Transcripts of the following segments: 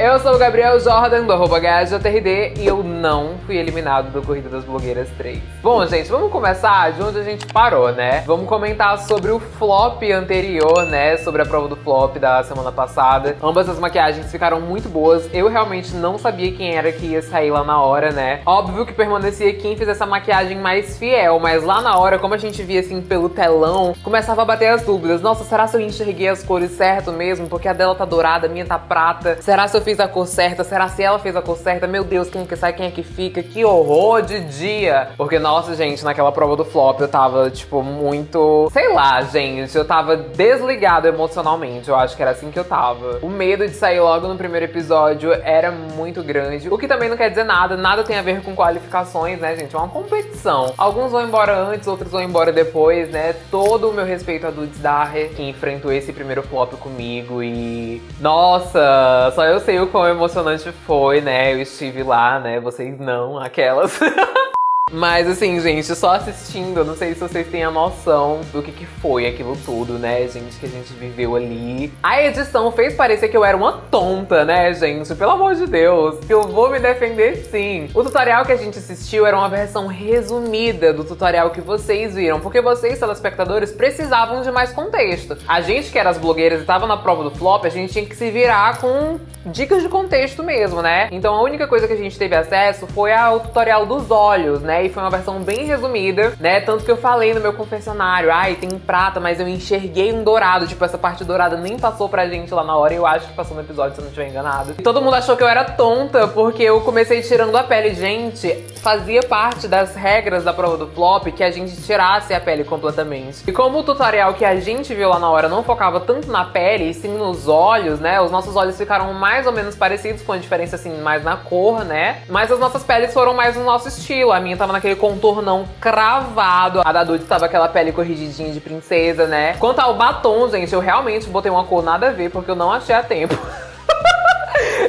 eu sou o Gabriel Jordan, do arroba e eu não fui eliminado do Corrida das Blogueiras 3. Bom, gente, vamos começar de onde a gente parou, né? Vamos comentar sobre o flop anterior, né? Sobre a prova do flop da semana passada. Ambas as maquiagens ficaram muito boas. Eu realmente não sabia quem era que ia sair lá na hora, né? Óbvio que permanecia quem fizesse a maquiagem mais fiel, mas lá na hora, como a gente via assim pelo telão, começava a bater as dúvidas. Nossa, será que eu enxerguei as cores certo mesmo? Porque a dela tá dourada, a minha tá prata. Será se eu fiz a cor certa? Será se ela fez a cor certa? Meu Deus, quem é que sai, quem é que fica? Que horror de dia! Porque, nossa, gente, naquela prova do flop eu tava, tipo, muito... Sei lá, gente, eu tava desligado emocionalmente. Eu acho que era assim que eu tava. O medo de sair logo no primeiro episódio era muito grande. O que também não quer dizer nada. Nada tem a ver com qualificações, né, gente? É uma competição. Alguns vão embora antes, outros vão embora depois, né? Todo o meu respeito a Dudes Daher, que enfrentou esse primeiro flop comigo e... Nossa, só eu sei o quão emocionante foi, né? Eu estive lá, né? Vocês não, aquelas. Mas assim, gente, só assistindo, não sei se vocês têm a noção do que, que foi aquilo tudo, né, gente, que a gente viveu ali. A edição fez parecer que eu era uma tonta, né, gente? Pelo amor de Deus, que eu vou me defender sim. O tutorial que a gente assistiu era uma versão resumida do tutorial que vocês viram, porque vocês, telespectadores, precisavam de mais contexto. A gente que era as blogueiras e tava na prova do flop, a gente tinha que se virar com dicas de contexto mesmo, né? Então a única coisa que a gente teve acesso foi ao tutorial dos olhos, né? E foi uma versão bem resumida, né? Tanto que eu falei no meu confessionário, ai, tem prata, mas eu enxerguei um dourado. Tipo, essa parte dourada nem passou pra gente lá na hora. Eu acho que passou no episódio, se eu não estiver enganado. E todo mundo achou que eu era tonta, porque eu comecei tirando a pele. Gente, fazia parte das regras da prova do flop que a gente tirasse a pele completamente. E como o tutorial que a gente viu lá na hora não focava tanto na pele, e sim nos olhos, né? Os nossos olhos ficaram mais ou menos parecidos, com a diferença, assim, mais na cor, né? Mas as nossas peles foram mais no nosso estilo. A minha tava naquele contornão cravado. A da Dude tava aquela pele corrigidinha de princesa, né? Quanto ao batom, gente, eu realmente botei uma cor nada a ver, porque eu não achei a tempo.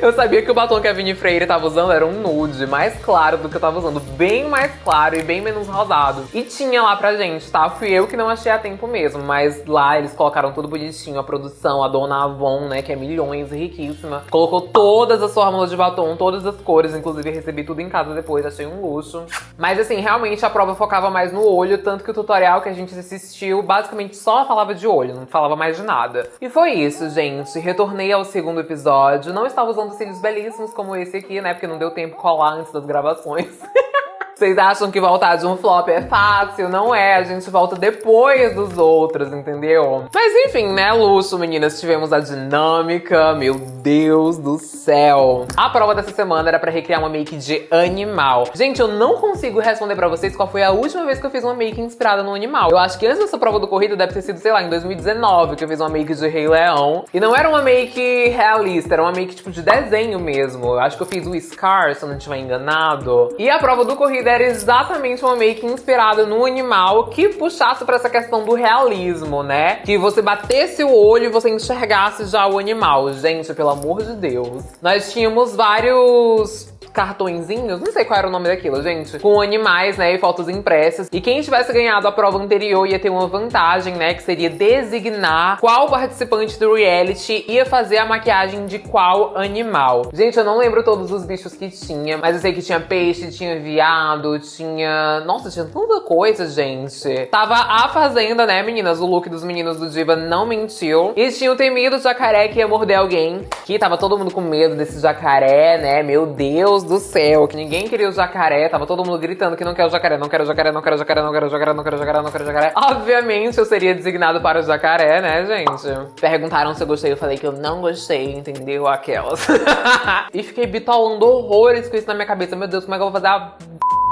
Eu sabia que o batom que a Vini Freire tava usando era um nude mais claro do que eu tava usando. Bem mais claro e bem menos rosado. E tinha lá pra gente, tá? Fui eu que não achei a tempo mesmo. Mas lá eles colocaram tudo bonitinho. A produção, a dona Avon, né? Que é milhões, riquíssima. Colocou todas as fórmulas de batom, todas as cores. Inclusive recebi tudo em casa depois, achei um luxo. Mas assim, realmente a prova focava mais no olho. Tanto que o tutorial que a gente assistiu basicamente só falava de olho. Não falava mais de nada. E foi isso, gente. Retornei ao segundo episódio. Não estava usando cílios belíssimos como esse aqui, né? Porque não deu tempo colar antes das gravações. Vocês acham que voltar de um flop é fácil? Não é, a gente volta depois dos outros, entendeu? Mas enfim, né, luxo, meninas, tivemos a dinâmica, meu Deus do céu. A prova dessa semana era pra recriar uma make de animal. Gente, eu não consigo responder pra vocês qual foi a última vez que eu fiz uma make inspirada no animal. Eu acho que antes dessa prova do corrida deve ter sido, sei lá, em 2019, que eu fiz uma make de Rei Leão. E não era uma make realista, era uma make tipo de desenho mesmo. Eu acho que eu fiz o Scar, se eu não estiver enganado. E a prova do corrida era exatamente uma make inspirada no animal que puxasse pra essa questão do realismo, né? Que você batesse o olho e você enxergasse já o animal. Gente, pelo amor de Deus. Nós tínhamos vários cartõezinhos, não sei qual era o nome daquilo, gente, com animais, né, e fotos impressas. E quem tivesse ganhado a prova anterior ia ter uma vantagem, né, que seria designar qual participante do reality ia fazer a maquiagem de qual animal. Gente, eu não lembro todos os bichos que tinha, mas eu sei que tinha peixe, tinha viado, tinha... Nossa, tinha tanta coisa, gente. Tava a Fazenda, né, meninas? O look dos meninos do Diva não mentiu. E tinha o temido jacaré que ia morder alguém, que tava todo mundo com medo desse jacaré, né? Meu Deus do céu, que ninguém queria o jacaré, tava todo mundo gritando que não quer o jacaré, não quero o jacaré, não quero o jacaré, não quero o jacaré, não quero o jacaré, não quero o jacaré. Obviamente eu seria designado para o jacaré, né, gente? Perguntaram se eu gostei, eu falei que eu não gostei, entendeu? Aquelas. e fiquei bitolando horrores com isso na minha cabeça. Meu Deus, como é que eu vou fazer a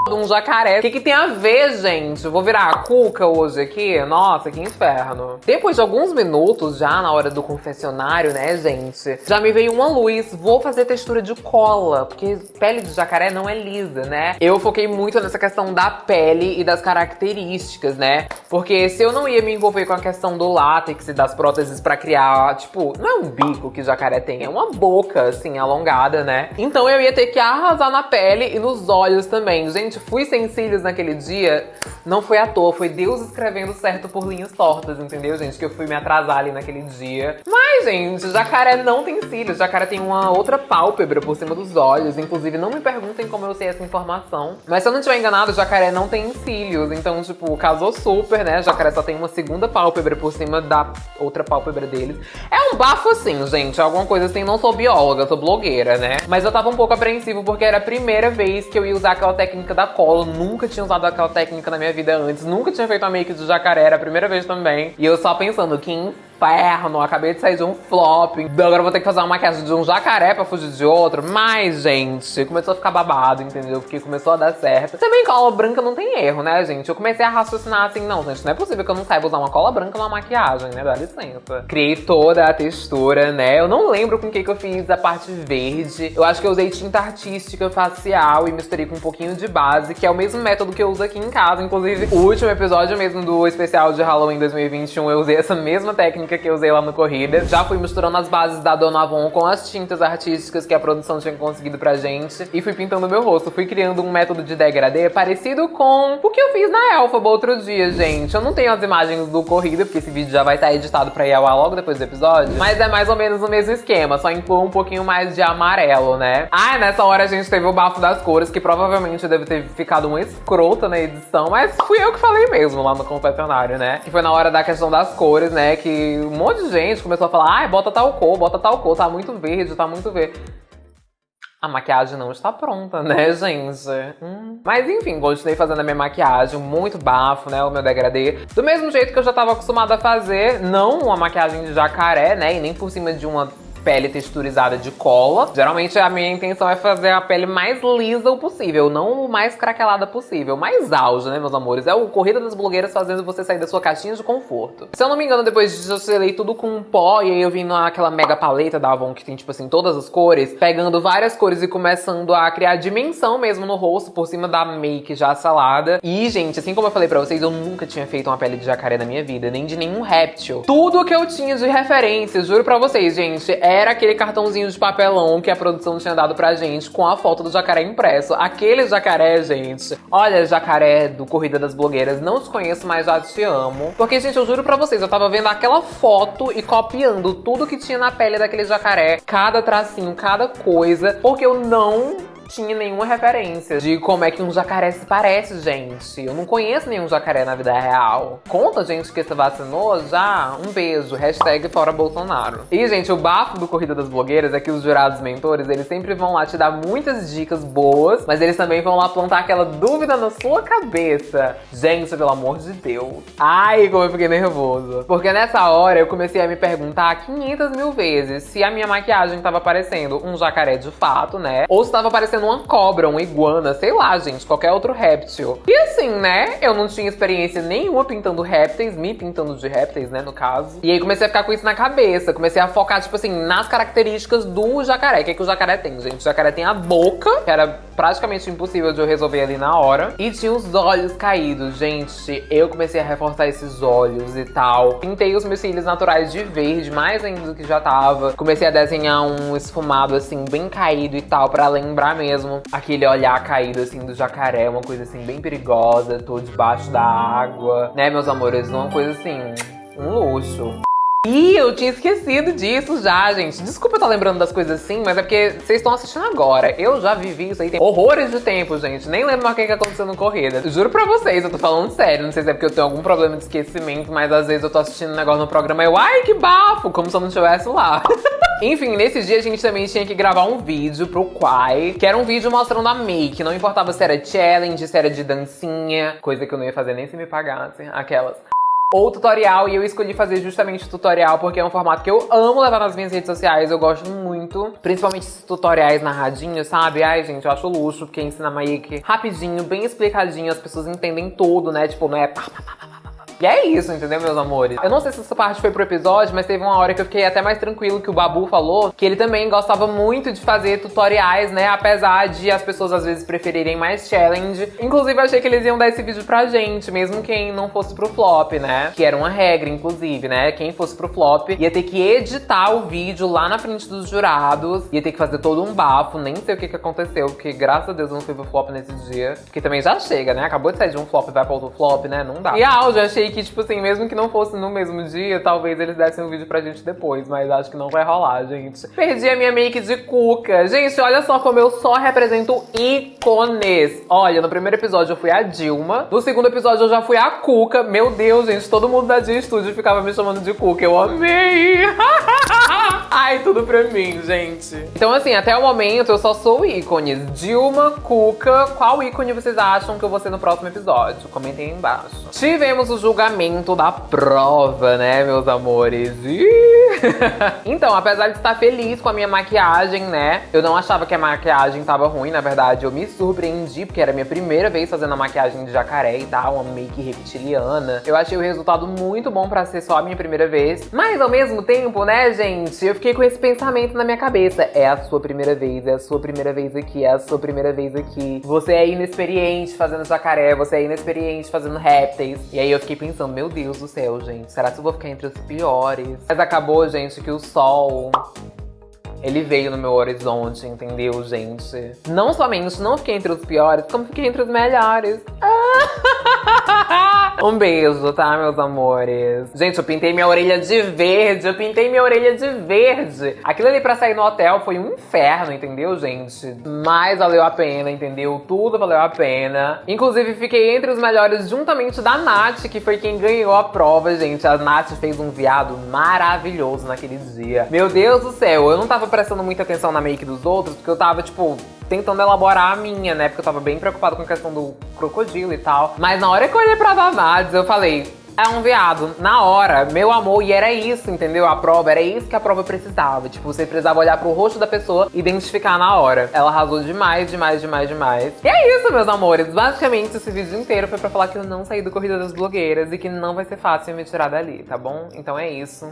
de um jacaré. O que, que tem a ver, gente? Eu vou virar a cuca hoje aqui? Nossa, que inferno. Depois de alguns minutos, já na hora do confessionário, né, gente? Já me veio uma luz. Vou fazer textura de cola, porque pele de jacaré não é lisa, né? Eu foquei muito nessa questão da pele e das características, né? Porque se eu não ia me envolver com a questão do látex e das próteses pra criar, tipo, não é um bico que jacaré tem, é uma boca, assim, alongada, né? Então eu ia ter que arrasar na pele e nos olhos também. Gente, Gente, fui sem cílios naquele dia, não foi à toa, foi Deus escrevendo certo por linhas tortas, entendeu, gente? Que eu fui me atrasar ali naquele dia. Mas, gente, jacaré não tem cílios, jacaré tem uma outra pálpebra por cima dos olhos. Inclusive, não me perguntem como eu sei essa informação. Mas se eu não estiver enganado, jacaré não tem cílios. Então, tipo, casou super, né? Jacaré só tem uma segunda pálpebra por cima da outra pálpebra deles. É um bafo assim, gente, alguma coisa assim. Não sou bióloga, sou blogueira, né? Mas eu tava um pouco apreensivo porque era a primeira vez que eu ia usar aquela técnica da cola. Nunca tinha usado aquela técnica na minha vida antes. Nunca tinha feito a make de jacaré, era a primeira vez também. E eu só pensando, que inferno, acabei de sair de um flop. Agora vou ter que fazer uma maquiagem de um jacaré pra fugir de outro. Mas, gente, começou a ficar babado, entendeu? Porque começou a dar certo. Também cola branca não tem erro, né, gente? Eu comecei a raciocinar assim, não, gente, não é possível que eu não saiba usar uma cola branca numa maquiagem, né? Dá licença. Criei toda a textura, né? Eu não lembro com o que, que eu fiz a parte verde. Eu acho que eu usei tinta artística facial e misturei com um pouquinho de base, que é o mesmo método que eu uso aqui em casa. Inclusive, o último episódio mesmo do especial de Halloween 2021, eu usei essa mesma técnica técnica que eu usei lá no Corrida. Já fui misturando as bases da Dona Avon com as tintas artísticas que a produção tinha conseguido pra gente. E fui pintando meu rosto. Fui criando um método de degradê parecido com o que eu fiz na Elfaba outro dia, gente. Eu não tenho as imagens do Corrida, porque esse vídeo já vai estar editado pra ir ao logo depois do episódio. Mas é mais ou menos o mesmo esquema, só inclui um pouquinho mais de amarelo, né? Ah, nessa hora a gente teve o bafo das cores, que provavelmente deve ter ficado uma escrota na edição, mas fui eu que falei mesmo lá no confessionário, né? Que foi na hora da questão das cores, né? Que um monte de gente começou a falar, ai, bota tal cor, bota tal cor, tá muito verde, tá muito verde. A maquiagem não está pronta, né, gente? Hum. Mas enfim, continuei fazendo a minha maquiagem, muito bafo, né, o meu degradê. Do mesmo jeito que eu já estava acostumada a fazer, não uma maquiagem de jacaré, né, e nem por cima de uma pele texturizada de cola. Geralmente a minha intenção é fazer a pele mais lisa o possível, não o mais craquelada possível. Mais auge, né, meus amores? É o Corrida das Blogueiras fazendo você sair da sua caixinha de conforto. Se eu não me engano, depois disso eu selei tudo com pó e aí eu vim naquela mega paleta da Avon que tem, tipo assim, todas as cores, pegando várias cores e começando a criar dimensão mesmo no rosto por cima da make já salada. E, gente, assim como eu falei pra vocês, eu nunca tinha feito uma pele de jacaré na minha vida, nem de nenhum réptil. Tudo que eu tinha de referência, juro pra vocês, gente, é era aquele cartãozinho de papelão que a produção tinha dado pra gente com a foto do jacaré impresso. Aquele jacaré, gente. Olha, jacaré do Corrida das Blogueiras, não te conheço, mas já te amo. Porque, gente, eu juro pra vocês, eu tava vendo aquela foto e copiando tudo que tinha na pele daquele jacaré. Cada tracinho, cada coisa. Porque eu não tinha nenhuma referência de como é que um jacaré se parece, gente. Eu não conheço nenhum jacaré na vida real. Conta, gente, que você vacinou já? Um beijo. Hashtag fora Bolsonaro. E, gente, o bafo do Corrida das Blogueiras é que os jurados mentores, eles sempre vão lá te dar muitas dicas boas, mas eles também vão lá plantar aquela dúvida na sua cabeça. Gente, pelo amor de Deus. Ai, como eu fiquei nervoso. Porque nessa hora eu comecei a me perguntar 500 mil vezes se a minha maquiagem tava parecendo um jacaré de fato, né? Ou se tava parecendo parecendo uma cobra, uma iguana, sei lá, gente, qualquer outro réptil. E assim, né, eu não tinha experiência nenhuma pintando répteis, me pintando de répteis, né, no caso. E aí comecei a ficar com isso na cabeça, comecei a focar, tipo assim, nas características do jacaré. O que, é que o jacaré tem, gente? O jacaré tem a boca, que era praticamente impossível de eu resolver ali na hora. E tinha os olhos caídos, gente. Eu comecei a reforçar esses olhos e tal. Pintei os meus cílios naturais de verde, mais ainda do que já tava. Comecei a desenhar um esfumado, assim, bem caído e tal, pra lembrar mesmo mesmo aquele olhar caído assim do jacaré, uma coisa assim bem perigosa, tô debaixo da água, né, meus amores? Uma coisa assim, um luxo. Ih, eu tinha esquecido disso já, gente. Desculpa eu estar lembrando das coisas assim, mas é porque vocês estão assistindo agora. Eu já vivi isso aí tem horrores de tempo, gente. Nem lembro mais o que aconteceu no Corrida. Juro pra vocês, eu tô falando sério. Não sei se é porque eu tenho algum problema de esquecimento, mas às vezes eu tô assistindo um negócio no programa e eu, ai, que bafo! Como se eu não estivesse lá. Enfim, nesses dias a gente também tinha que gravar um vídeo pro Quai, que era um vídeo mostrando a make. Não importava se era challenge, se era de dancinha, coisa que eu não ia fazer nem se me pagassem, aquelas ou tutorial, e eu escolhi fazer justamente tutorial porque é um formato que eu amo levar nas minhas redes sociais, eu gosto muito, principalmente esses tutoriais narradinhos, sabe? Ai, gente, eu acho luxo, porque ensina make rapidinho, bem explicadinho, as pessoas entendem tudo, né? Tipo, não é pá, pá, pá, pá, E é isso, entendeu, meus amores? Eu não sei se essa parte foi pro episódio, mas teve uma hora que eu fiquei até mais tranquilo que o Babu falou que ele também gostava muito de fazer tutoriais, né? Apesar de as pessoas às vezes preferirem mais challenge. Inclusive, achei que eles iam dar esse vídeo pra gente, mesmo quem não fosse pro flop, né? Que era uma regra, inclusive, né? Quem fosse pro flop ia ter que editar o vídeo lá na frente dos jurados, ia ter que fazer todo um bafo, nem sei o que, que aconteceu, porque graças a Deus eu não fui pro flop nesse dia. Porque também já chega, né? Acabou de sair de um flop vai pra outro flop, né? Não dá. E a áudio, achei que, tipo assim, mesmo que não fosse no mesmo dia, talvez eles dessem um vídeo pra gente depois, mas acho que não vai rolar, gente. Perdi a minha make de cuca. Gente, olha só como eu só represento ícones. Olha, no primeiro episódio eu fui a Dilma, no segundo episódio eu já fui a Cuca. Meu Deus, gente, todo mundo da Dia Studio ficava me chamando de Cuca. Eu amei! Ai, tudo pra mim, gente. Então, assim, até o momento eu só sou ícones. Dilma, Cuca, qual ícone vocês acham que eu vou ser no próximo episódio? Comentem aí embaixo. Tivemos o julgamento da prova, né, meus amores? então, apesar de estar feliz com a minha maquiagem, né, eu não achava que a maquiagem tava ruim, na verdade, eu me surpreendi, porque era a minha primeira vez fazendo a maquiagem de jacaré e tal, uma make reptiliana. Eu achei o resultado muito bom pra ser só a minha primeira vez, mas ao mesmo tempo, né, gente, eu fiquei com esse pensamento na minha cabeça. É a sua primeira vez, é a sua primeira vez aqui, é a sua primeira vez aqui. Você é inexperiente fazendo jacaré, você é inexperiente fazendo répteis. E aí eu fiquei pensando, meu Deus do céu, gente, será que eu vou ficar entre os piores? Mas acabou, gente, que o sol ele veio no meu horizonte, entendeu, gente? Não somente não fiquei entre os piores, como fiquei entre os melhores. Um beijo, tá, meus amores? Gente, eu pintei minha orelha de verde, eu pintei minha orelha de verde. Aquilo ali pra sair no hotel foi um inferno, entendeu, gente? Mas valeu a pena, entendeu? Tudo valeu a pena. Inclusive, fiquei entre os melhores juntamente da Nath, que foi quem ganhou a prova, gente. A Nath fez um viado maravilhoso naquele dia. Meu Deus do céu, eu não tava prestando muita atenção na make dos outros, porque eu tava, tipo, tentando elaborar a minha, né? Porque eu tava bem preocupado com a questão do crocodilo e tal. Mas na hora que eu olhei pra Damares, eu falei, é um viado. Na hora, meu amor, e era isso, entendeu? A prova, era isso que a prova precisava. Tipo, você precisava olhar pro rosto da pessoa e identificar na hora. Ela arrasou demais, demais, demais, demais. E é isso, meus amores. Basicamente, esse vídeo inteiro foi pra falar que eu não saí do Corrida das Blogueiras e que não vai ser fácil me tirar dali, tá bom? Então é isso.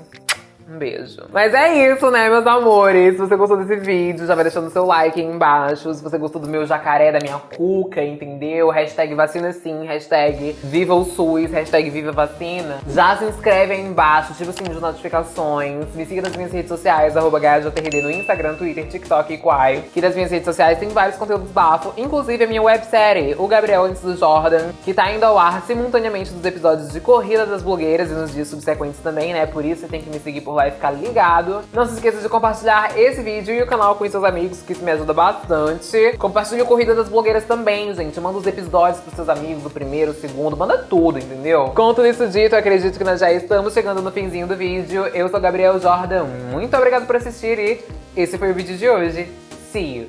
Um beijo. Mas é isso, né, meus amores? Se você gostou desse vídeo, já vai deixando seu like aí embaixo. Se você gostou do meu jacaré, da minha cuca, entendeu? Hashtag vacina sim, hashtag viva o SUS, hashtag viva vacina. Já se inscreve aí embaixo, ativa o sininho de notificações. Me siga nas minhas redes sociais, arroba no Instagram, Twitter, TikTok e Quai. Que nas minhas redes sociais tem vários conteúdos bafo, inclusive a minha websérie, O Gabriel Antes do Jordan, que tá indo ao ar simultaneamente nos episódios de Corrida das Blogueiras e nos dias subsequentes também, né? Por isso você tem que me seguir por e ficar ligado. Não se esqueça de compartilhar esse vídeo e o canal com seus amigos, que isso me ajuda bastante. Compartilhe o Corrida das Blogueiras também, gente. Manda os episódios pros seus amigos, o primeiro, o segundo, manda tudo, entendeu? Com tudo isso dito, acredito que nós já estamos chegando no finzinho do vídeo. Eu sou Gabriel Jordan, muito obrigado por assistir e esse foi o vídeo de hoje. See you!